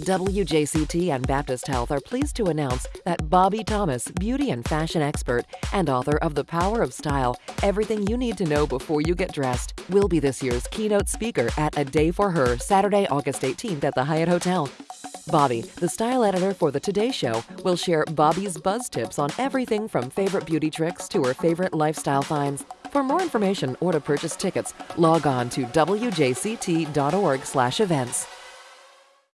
WJCT and Baptist Health are pleased to announce that Bobbie Thomas, beauty and fashion expert and author of The Power of Style Everything You Need to Know Before You Get Dressed, will be this year's keynote speaker at A Day for Her Saturday, August 18th at the Hyatt Hotel. Bobbie, the style editor for The Today Show, will share Bobbie's buzz tips on everything from favorite beauty tricks to her favorite lifestyle finds. For more information or to purchase tickets, log on to wjct.org/events.